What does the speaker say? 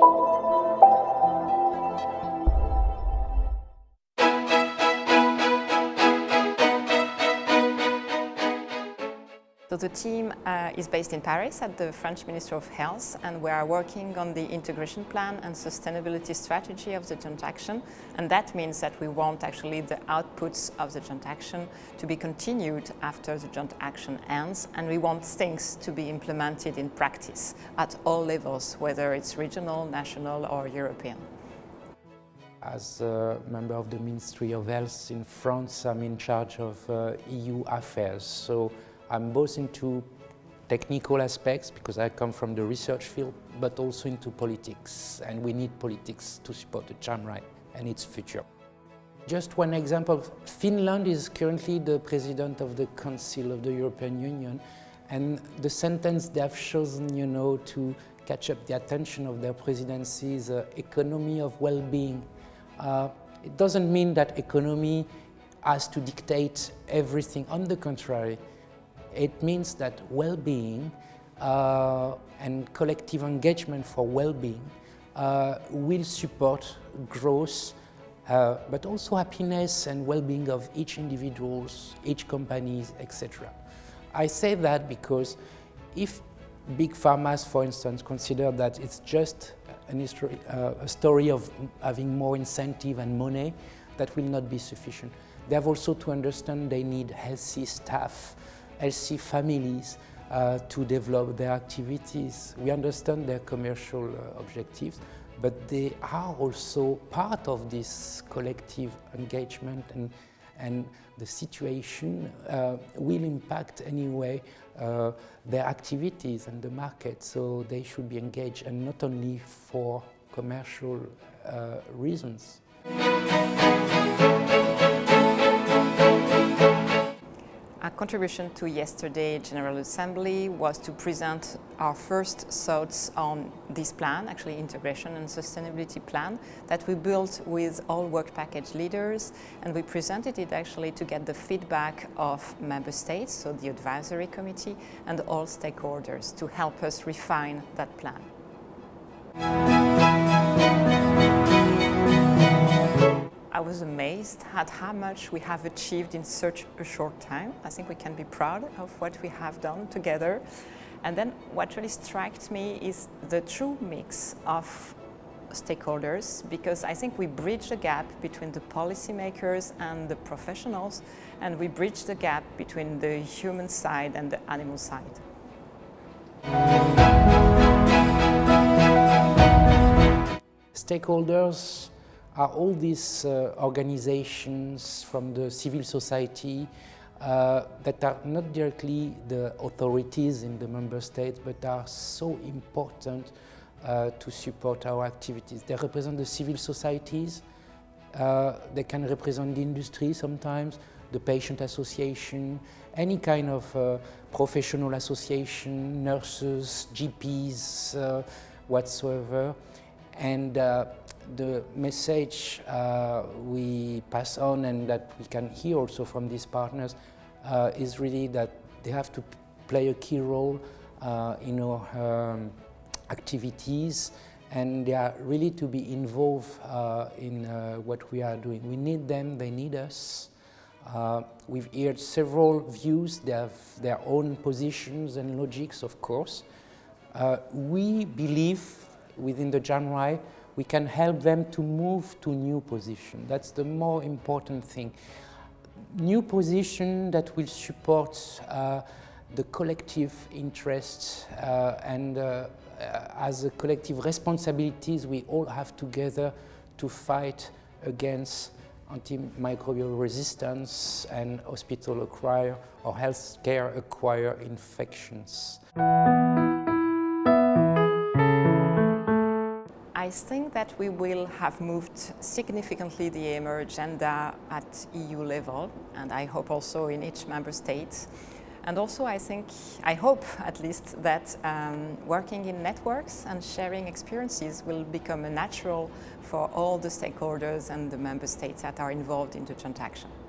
you So the team uh, is based in Paris at the French Ministry of Health and we are working on the integration plan and sustainability strategy of the joint action and that means that we want actually the outputs of the joint action to be continued after the joint action ends and we want things to be implemented in practice at all levels whether it's regional, national or European. As a member of the Ministry of Health in France, I'm in charge of uh, EU affairs. So I'm both into technical aspects because I come from the research field, but also into politics. And we need politics to support the JAMRAI and its future. Just one example, Finland is currently the president of the Council of the European Union and the sentence they have chosen, you know, to catch up the attention of their presidency is uh, economy of well-being. Uh, it doesn't mean that economy has to dictate everything. On the contrary, it means that well-being uh, and collective engagement for well-being uh, will support growth, uh, but also happiness and well-being of each individuals, each companies, etc. I say that because if big pharmas, for instance, consider that it's just history, uh, a story of having more incentive and money, that will not be sufficient. They have also to understand they need healthy staff, healthy families uh, to develop their activities. We understand their commercial uh, objectives, but they are also part of this collective engagement and, and the situation uh, will impact anyway uh, their activities and the market, so they should be engaged and not only for commercial uh, reasons. Contribution to yesterday General Assembly was to present our first thoughts on this plan, actually integration and sustainability plan, that we built with all work package leaders and we presented it actually to get the feedback of member states, so the advisory committee and all stakeholders to help us refine that plan. I was amazed at how much we have achieved in such a short time. I think we can be proud of what we have done together. And then what really strikes me is the true mix of stakeholders because I think we bridge the gap between the policymakers and the professionals and we bridge the gap between the human side and the animal side. Stakeholders are all these uh, organizations from the civil society uh, that are not directly the authorities in the member states but are so important uh, to support our activities. They represent the civil societies, uh, they can represent the industry sometimes, the patient association, any kind of uh, professional association, nurses, GPs, uh, whatsoever. And the message uh, we pass on and that we can hear also from these partners uh, is really that they have to play a key role uh, in our um, activities and they are really to be involved uh, in uh, what we are doing. We need them, they need us. Uh, we've heard several views, they have their own positions and logics, of course. we believe within the JAMRAI we can help them to move to new position. That's the more important thing. New position that will support uh, the collective interests uh, and uh, as a collective responsibilities we all have together to fight against antimicrobial resistance and hospital acquired or healthcare acquired infections. I think that we will have moved significantly the AMR agenda at EU level and I hope also in each member state. And also I think, I hope at least that um, working in networks and sharing experiences will become a natural for all the stakeholders and the member states that are involved in the transaction. action.